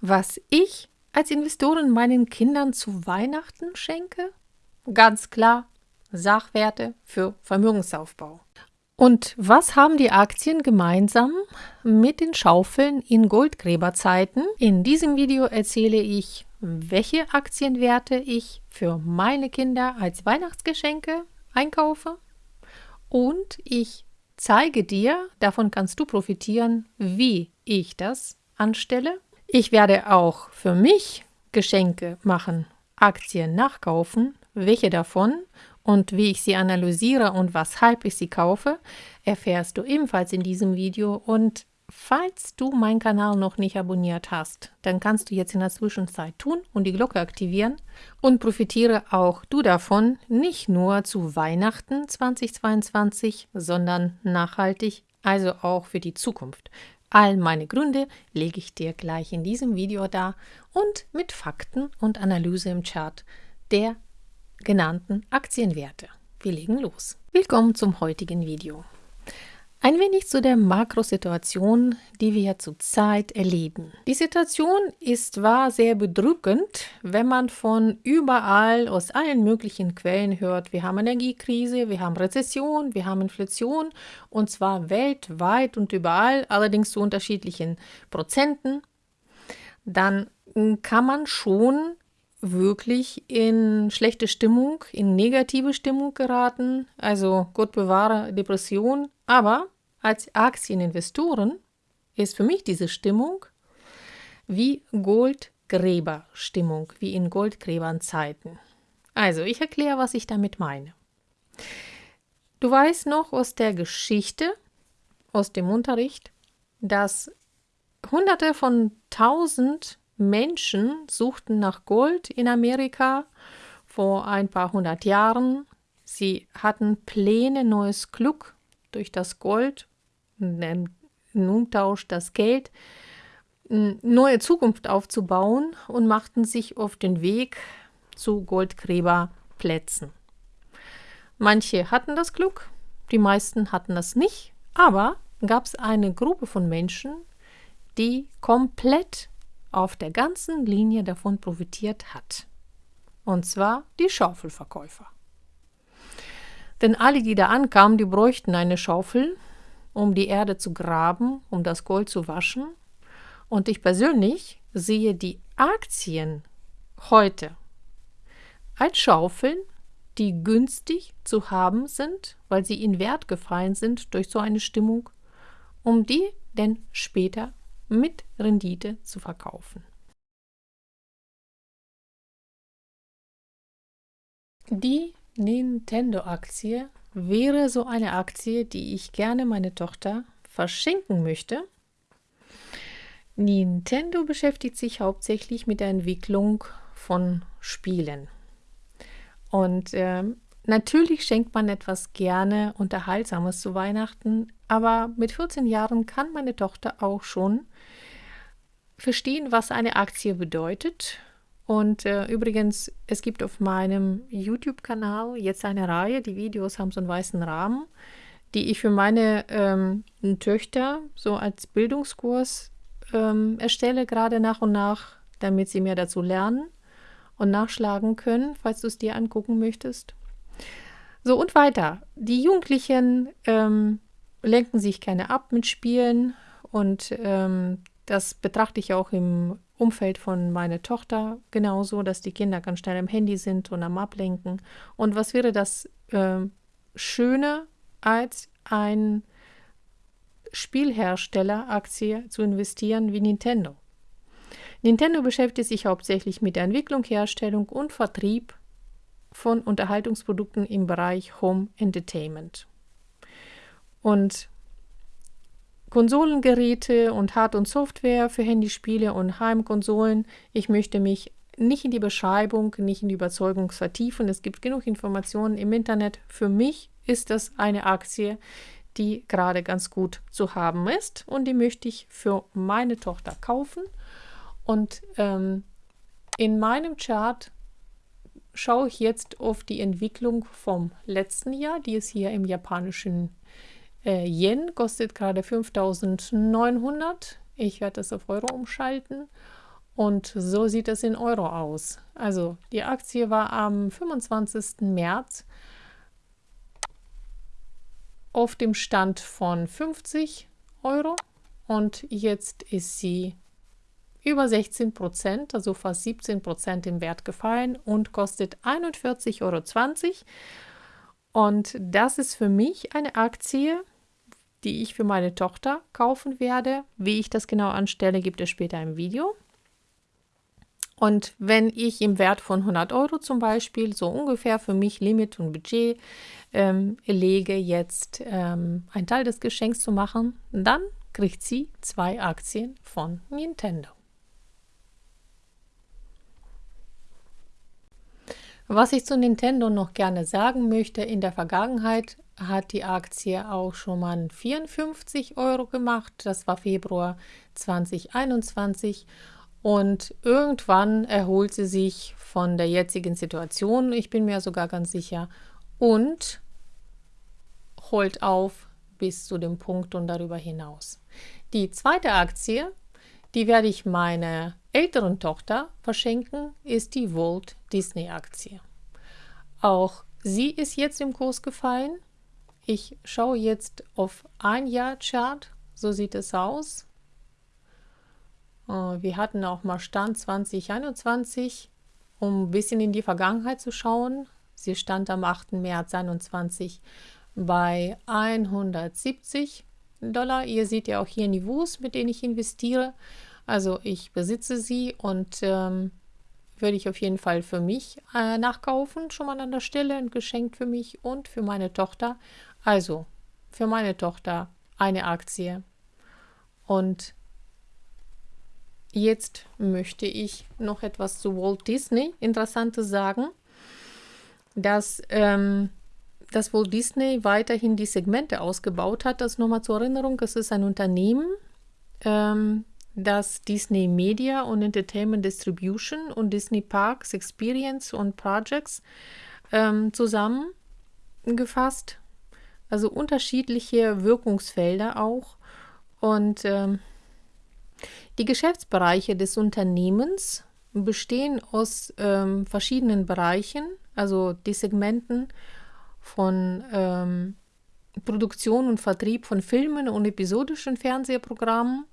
Was ich als Investorin meinen Kindern zu Weihnachten schenke? Ganz klar Sachwerte für Vermögensaufbau. Und was haben die Aktien gemeinsam mit den Schaufeln in Goldgräberzeiten? In diesem Video erzähle ich, welche Aktienwerte ich für meine Kinder als Weihnachtsgeschenke einkaufe und ich zeige dir, davon kannst du profitieren, wie ich das anstelle. Ich werde auch für mich Geschenke machen, Aktien nachkaufen, welche davon und wie ich sie analysiere und weshalb ich sie kaufe, erfährst du ebenfalls in diesem Video und falls du meinen Kanal noch nicht abonniert hast, dann kannst du jetzt in der Zwischenzeit tun und die Glocke aktivieren und profitiere auch du davon, nicht nur zu Weihnachten 2022, sondern nachhaltig, also auch für die Zukunft. All meine Gründe lege ich dir gleich in diesem Video dar und mit Fakten und Analyse im Chart der genannten Aktienwerte. Wir legen los. Willkommen zum heutigen Video. Ein wenig zu der Makrosituation, die wir zurzeit erleben. Die Situation ist zwar sehr bedrückend, wenn man von überall aus allen möglichen Quellen hört, wir haben Energiekrise, wir haben Rezession, wir haben Inflation und zwar weltweit und überall, allerdings zu unterschiedlichen Prozenten, dann kann man schon wirklich in schlechte Stimmung, in negative Stimmung geraten, also Gott bewahre Depression. Aber als Aktieninvestoren ist für mich diese Stimmung wie Goldgräberstimmung, wie in Goldgräbernzeiten. Also, ich erkläre, was ich damit meine. Du weißt noch aus der Geschichte, aus dem Unterricht, dass Hunderte von Tausend Menschen suchten nach Gold in Amerika vor ein paar hundert Jahren. Sie hatten Pläne, neues Glück durch das Gold, im Umtausch das Geld, neue Zukunft aufzubauen und machten sich auf den Weg zu Goldgräberplätzen. Manche hatten das Glück, die meisten hatten das nicht, aber gab es eine Gruppe von Menschen, die komplett auf der ganzen Linie davon profitiert hat. Und zwar die Schaufelverkäufer. Denn alle, die da ankamen, die bräuchten eine Schaufel, um die Erde zu graben, um das Gold zu waschen. Und ich persönlich sehe die Aktien heute als Schaufeln, die günstig zu haben sind, weil sie in Wert gefallen sind durch so eine Stimmung, um die denn später mit Rendite zu verkaufen. Die Nintendo-Aktie wäre so eine Aktie, die ich gerne meine Tochter verschenken möchte. Nintendo beschäftigt sich hauptsächlich mit der Entwicklung von Spielen. Und äh, natürlich schenkt man etwas gerne Unterhaltsames zu Weihnachten, aber mit 14 Jahren kann meine Tochter auch schon verstehen, was eine Aktie bedeutet. Und äh, übrigens, es gibt auf meinem YouTube-Kanal jetzt eine Reihe, die Videos haben so einen weißen Rahmen, die ich für meine ähm, Töchter so als Bildungskurs ähm, erstelle, gerade nach und nach, damit sie mehr dazu lernen und nachschlagen können, falls du es dir angucken möchtest. So und weiter. Die Jugendlichen ähm, lenken sich gerne ab mit Spielen und ähm, das betrachte ich auch im Umfeld von meiner Tochter genauso, dass die Kinder ganz schnell am Handy sind und am Ablenken. Und was wäre das äh, Schöne, als ein Spielhersteller-Aktie zu investieren wie Nintendo? Nintendo beschäftigt sich hauptsächlich mit der Entwicklung, Herstellung und Vertrieb von Unterhaltungsprodukten im Bereich Home Entertainment. Und Konsolengeräte und Hard- und Software für Handyspiele und Heimkonsolen. Ich möchte mich nicht in die Beschreibung, nicht in die Überzeugung vertiefen. Es gibt genug Informationen im Internet. Für mich ist das eine Aktie, die gerade ganz gut zu haben ist und die möchte ich für meine Tochter kaufen. Und ähm, in meinem Chart schaue ich jetzt auf die Entwicklung vom letzten Jahr, die ist hier im japanischen äh, Yen kostet gerade 5900. Ich werde das auf Euro umschalten. Und so sieht es in Euro aus. Also die Aktie war am 25. März auf dem Stand von 50 Euro und jetzt ist sie über 16 Prozent, also fast 17 Prozent im Wert gefallen und kostet 41,20 Euro. Und das ist für mich eine Aktie, die ich für meine Tochter kaufen werde. Wie ich das genau anstelle, gibt es später im Video. Und wenn ich im Wert von 100 Euro zum Beispiel so ungefähr für mich Limit und Budget ähm, lege, jetzt ähm, einen Teil des Geschenks zu machen, dann kriegt sie zwei Aktien von Nintendo. Was ich zu Nintendo noch gerne sagen möchte, in der Vergangenheit hat die Aktie auch schon mal 54 Euro gemacht. Das war Februar 2021. Und irgendwann erholt sie sich von der jetzigen Situation, ich bin mir sogar ganz sicher, und holt auf bis zu dem Punkt und darüber hinaus. Die zweite Aktie, die werde ich meiner älteren Tochter verschenken, ist die Walt Disney Aktie. Auch sie ist jetzt im Kurs gefallen. Ich schaue jetzt auf ein Jahr Chart. So sieht es aus. Äh, wir hatten auch mal Stand 2021, um ein bisschen in die Vergangenheit zu schauen. Sie stand am 8. März 2021 bei 170 Dollar. Ihr seht ja auch hier Niveaus, mit denen ich investiere. Also ich besitze sie und ähm, würde ich auf jeden Fall für mich äh, nachkaufen, schon mal an der Stelle, ein Geschenk für mich und für meine Tochter. Also für meine Tochter eine Aktie. Und jetzt möchte ich noch etwas zu Walt Disney Interessantes sagen, dass, ähm, dass Walt Disney weiterhin die Segmente ausgebaut hat. Das nochmal zur Erinnerung, es ist ein Unternehmen, ähm, das Disney Media und Entertainment Distribution und Disney Parks Experience und Projects ähm, zusammengefasst. Also unterschiedliche Wirkungsfelder auch. Und ähm, die Geschäftsbereiche des Unternehmens bestehen aus ähm, verschiedenen Bereichen, also die Segmenten von ähm, Produktion und Vertrieb von Filmen und episodischen Fernsehprogrammen,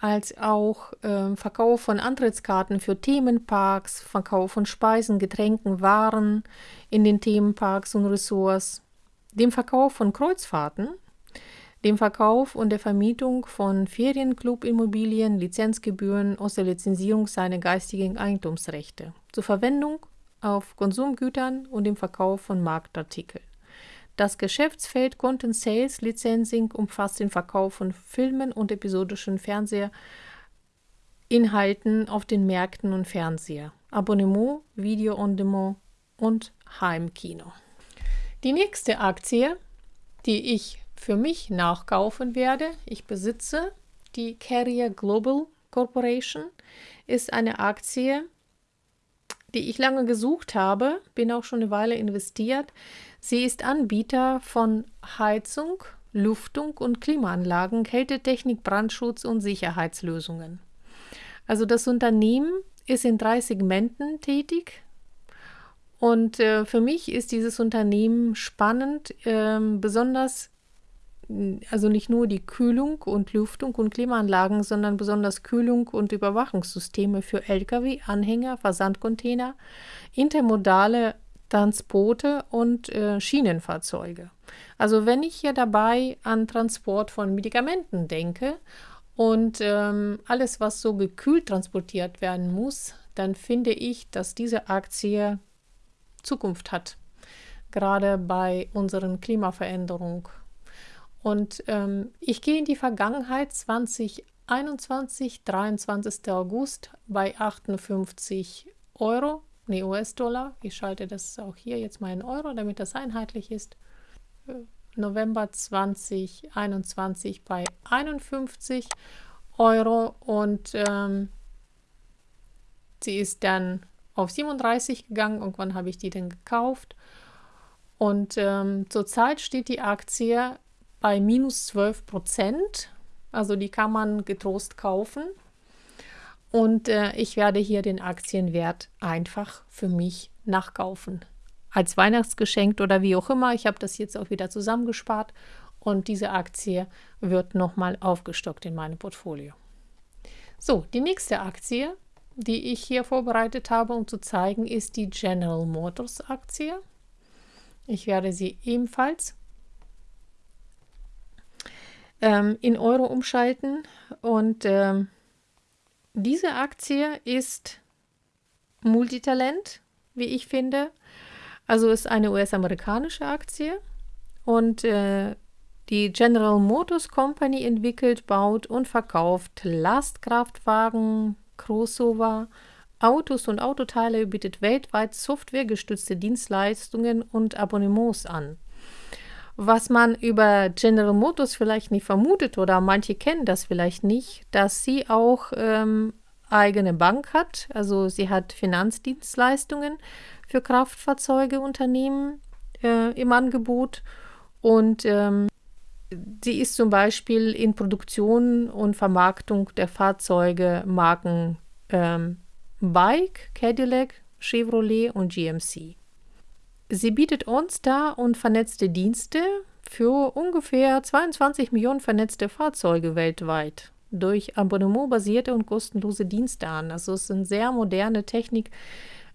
als auch äh, Verkauf von Antrittskarten für Themenparks, Verkauf von Speisen, Getränken, Waren in den Themenparks und Ressorts, dem Verkauf von Kreuzfahrten, dem Verkauf und der Vermietung von Ferienclub-Immobilien, Lizenzgebühren aus der Lizenzierung seiner geistigen Eigentumsrechte zur Verwendung auf Konsumgütern und dem Verkauf von Marktartikeln. Das Geschäftsfeld Content Sales Licensing umfasst den Verkauf von Filmen und episodischen Fernsehinhalten auf den Märkten und Fernseher, Abonnement, Video on Demand und Heimkino. Die nächste Aktie, die ich für mich nachkaufen werde, ich besitze die Carrier Global Corporation, ist eine Aktie, die ich lange gesucht habe, bin auch schon eine Weile investiert. Sie ist Anbieter von Heizung, Luftung und Klimaanlagen, Kältetechnik, Brandschutz und Sicherheitslösungen. Also das Unternehmen ist in drei Segmenten tätig. Und äh, für mich ist dieses Unternehmen spannend, äh, besonders also nicht nur die Kühlung und Lüftung und Klimaanlagen, sondern besonders Kühlung und Überwachungssysteme für Lkw, Anhänger, Versandcontainer, intermodale Transporte und äh, Schienenfahrzeuge. Also wenn ich hier dabei an Transport von Medikamenten denke und ähm, alles, was so gekühlt transportiert werden muss, dann finde ich, dass diese Aktie Zukunft hat, gerade bei unseren Klimaveränderungen und ähm, ich gehe in die Vergangenheit 2021, 23. August bei 58 Euro, ne US-Dollar. Ich schalte das auch hier jetzt mal in Euro, damit das einheitlich ist. Äh, November 2021 bei 51 Euro und ähm, sie ist dann auf 37 gegangen. Irgendwann habe ich die dann gekauft. Und ähm, zurzeit steht die Aktie bei minus 12 Prozent. Also die kann man getrost kaufen. und äh, ich werde hier den Aktienwert einfach für mich nachkaufen. Als Weihnachtsgeschenk oder wie auch immer. Ich habe das jetzt auch wieder zusammengespart und diese Aktie wird nochmal aufgestockt in meinem Portfolio. So, die nächste Aktie, die ich hier vorbereitet habe, um zu zeigen, ist die General Motors Aktie. Ich werde sie ebenfalls ähm, in Euro umschalten und ähm, diese Aktie ist Multitalent, wie ich finde. Also ist eine US-amerikanische Aktie und äh, die General Motors Company entwickelt, baut und verkauft Lastkraftwagen, Crossover, Autos und Autoteile, bietet weltweit softwaregestützte Dienstleistungen und Abonnements an. Was man über General Motors vielleicht nicht vermutet oder manche kennen das vielleicht nicht, dass sie auch ähm, eigene Bank hat. Also sie hat Finanzdienstleistungen für Kraftfahrzeugeunternehmen äh, im Angebot und ähm, sie ist zum Beispiel in Produktion und Vermarktung der Fahrzeuge Marken ähm, Bike, Cadillac, Chevrolet und GMC. Sie bietet OnStar und vernetzte Dienste für ungefähr 22 Millionen vernetzte Fahrzeuge weltweit durch abonnementbasierte und kostenlose Dienste an. Also es ist eine sehr moderne Technik,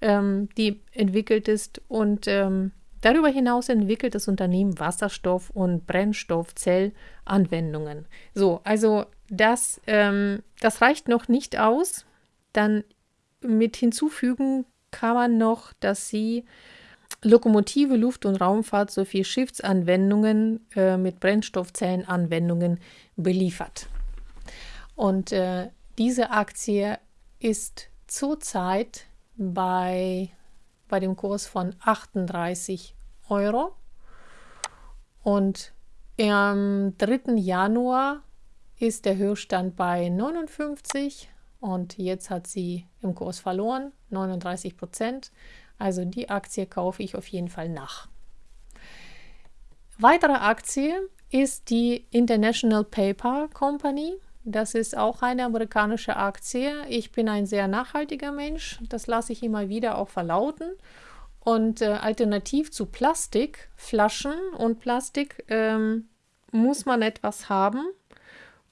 ähm, die entwickelt ist und ähm, darüber hinaus entwickelt das Unternehmen Wasserstoff- und Brennstoffzellanwendungen. So, also das, ähm, das reicht noch nicht aus. Dann mit hinzufügen kann man noch, dass sie Lokomotive, Luft- und Raumfahrt sowie Schiffsanwendungen äh, mit Brennstoffzellenanwendungen beliefert. Und äh, diese Aktie ist zurzeit bei, bei dem Kurs von 38 Euro. Und am 3. Januar ist der Höchststand bei 59 und jetzt hat sie im Kurs verloren, 39 Prozent. Also die Aktie kaufe ich auf jeden Fall nach. Weitere Aktie ist die International Paper Company. Das ist auch eine amerikanische Aktie. Ich bin ein sehr nachhaltiger Mensch. Das lasse ich immer wieder auch verlauten. Und äh, alternativ zu Plastikflaschen und Plastik ähm, muss man etwas haben.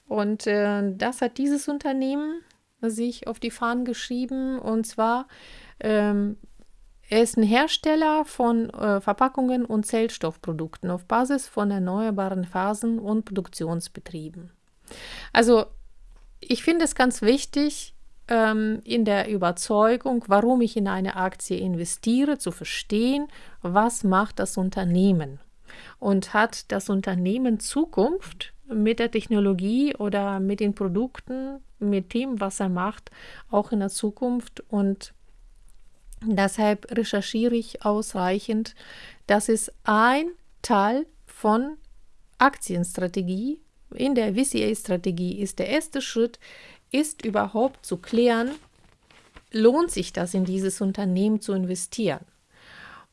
Und äh, das hat dieses Unternehmen sich auf die Fahnen geschrieben. Und zwar ähm, er ist ein Hersteller von äh, Verpackungen und Zellstoffprodukten auf Basis von erneuerbaren Phasen und Produktionsbetrieben. Also ich finde es ganz wichtig, ähm, in der Überzeugung, warum ich in eine Aktie investiere, zu verstehen, was macht das Unternehmen und hat das Unternehmen Zukunft mit der Technologie oder mit den Produkten, mit dem, was er macht, auch in der Zukunft und Deshalb recherchiere ich ausreichend. Das ist ein Teil von Aktienstrategie. In der VCA-Strategie ist der erste Schritt, ist überhaupt zu klären, lohnt sich das in dieses Unternehmen zu investieren.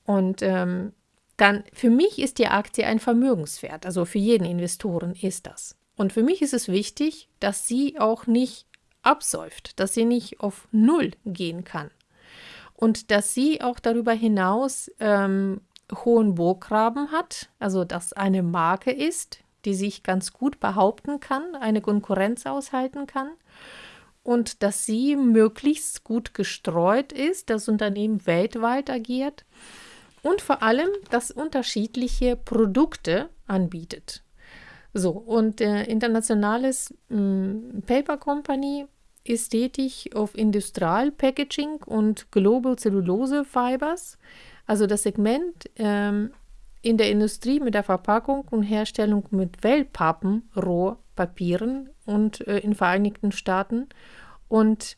Und ähm, dann für mich ist die Aktie ein Vermögenswert, also für jeden Investoren ist das. Und für mich ist es wichtig, dass sie auch nicht absäuft, dass sie nicht auf Null gehen kann und dass sie auch darüber hinaus ähm, hohen Burggraben hat, also dass eine Marke ist, die sich ganz gut behaupten kann, eine Konkurrenz aushalten kann und dass sie möglichst gut gestreut ist, das Unternehmen weltweit agiert und vor allem, dass unterschiedliche Produkte anbietet. So, und äh, internationales mh, hm, Paper Company ist tätig auf Industrial Packaging und Global Cellulose Fibers, also das Segment ähm, in der Industrie mit der Verpackung und Herstellung mit Wellpappen, Rohpapieren und äh, in Vereinigten Staaten und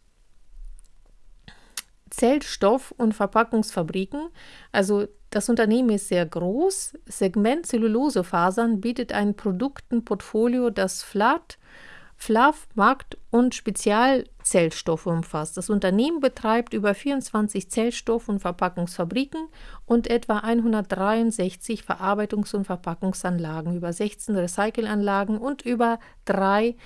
Zellstoff- und Verpackungsfabriken. Also das Unternehmen ist sehr groß. Segment Zellulosefasern bietet ein Produktenportfolio, das flat, Fluff, Markt- und Spezialzellstoffe umfasst. Das Unternehmen betreibt über 24 Zellstoff- und Verpackungsfabriken und etwa 163 Verarbeitungs- und Verpackungsanlagen, über 16 Recycelanlagen und über drei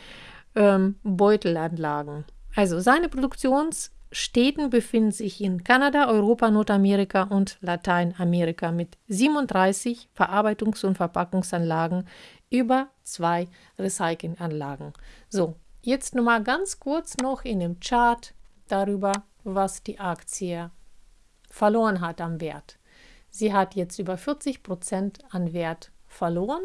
ähm, Beutelanlagen. Also seine Produktionsstätten befinden sich in Kanada, Europa, Nordamerika und Lateinamerika mit 37 Verarbeitungs- und Verpackungsanlagen über zwei Recyclinganlagen. So, jetzt nochmal ganz kurz noch in dem Chart darüber, was die Aktie verloren hat am Wert. Sie hat jetzt über 40 Prozent an Wert verloren.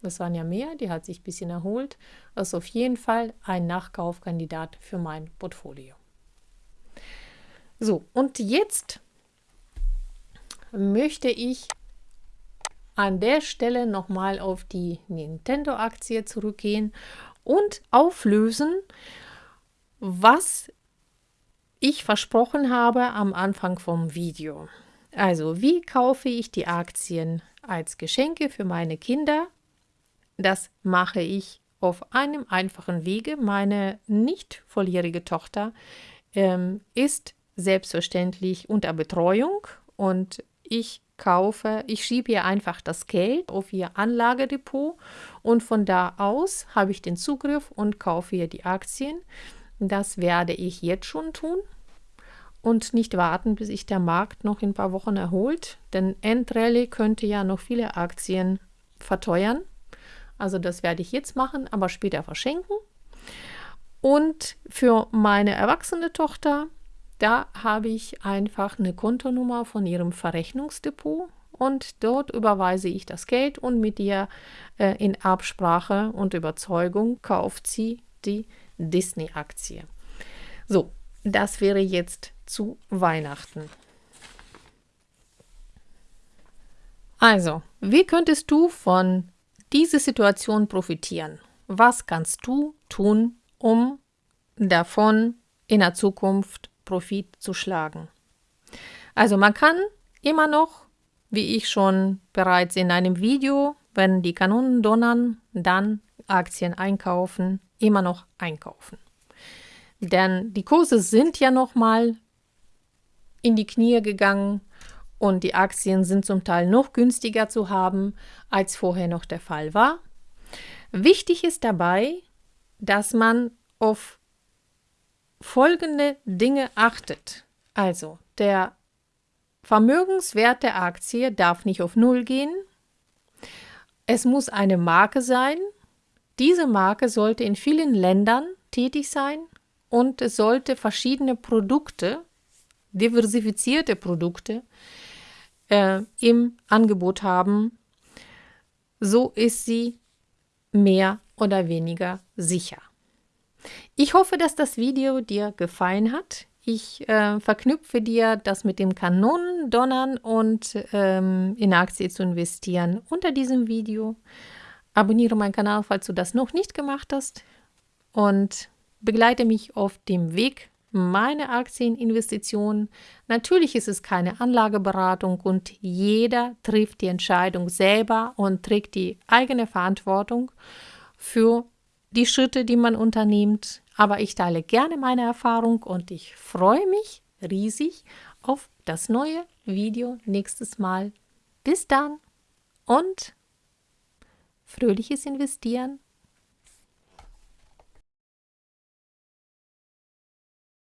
Das waren ja mehr, die hat sich ein bisschen erholt. Das ist auf jeden Fall ein Nachkaufkandidat für mein Portfolio. So, und jetzt möchte ich an der Stelle nochmal auf die Nintendo-Aktie zurückgehen und auflösen, was ich versprochen habe am Anfang vom Video. Also, wie kaufe ich die Aktien als Geschenke für meine Kinder? Das mache ich auf einem einfachen Wege. Meine nicht volljährige Tochter ähm, ist selbstverständlich unter Betreuung und ich kaufe, ich schiebe ihr einfach das Geld auf ihr Anlagedepot und von da aus habe ich den Zugriff und kaufe ihr die Aktien. Das werde ich jetzt schon tun und nicht warten, bis sich der Markt noch in ein paar Wochen erholt, denn Endrallye könnte ja noch viele Aktien verteuern. Also das werde ich jetzt machen, aber später verschenken. Und für meine erwachsene Tochter, da habe ich einfach eine Kontonummer von ihrem Verrechnungsdepot und dort überweise ich das Geld und mit ihr äh, in Absprache und Überzeugung kauft sie die Disney-Aktie. So, das wäre jetzt zu Weihnachten. Also, wie könntest du von dieser Situation profitieren? Was kannst du tun, um davon in der Zukunft Profit zu schlagen? Also man kann immer noch, wie ich schon bereits in einem Video, wenn die Kanonen donnern, dann Aktien einkaufen, immer noch einkaufen. Denn die Kurse sind ja noch mal in die Knie gegangen und die Aktien sind zum Teil noch günstiger zu haben, als vorher noch der Fall war. Wichtig ist dabei, dass man auf folgende Dinge achtet. Also, der Vermögenswert der Aktie darf nicht auf Null gehen. Es muss eine Marke sein. Diese Marke sollte in vielen Ländern tätig sein und es sollte verschiedene Produkte, diversifizierte Produkte äh, im Angebot haben. So ist sie mehr oder weniger sicher. Ich hoffe, dass das Video dir gefallen hat. Ich äh, verknüpfe dir das mit dem Kanonendonnern und ähm, in Aktie zu investieren unter diesem Video. Abonniere meinen Kanal, falls du das noch nicht gemacht hast. Und begleite mich auf dem Weg meiner Aktieninvestitionen. Natürlich ist es keine Anlageberatung und jeder trifft die Entscheidung selber und trägt die eigene Verantwortung für die Schritte, die man unternimmt. Aber ich teile gerne meine Erfahrung und ich freue mich riesig auf das neue Video nächstes Mal. Bis dann und fröhliches Investieren.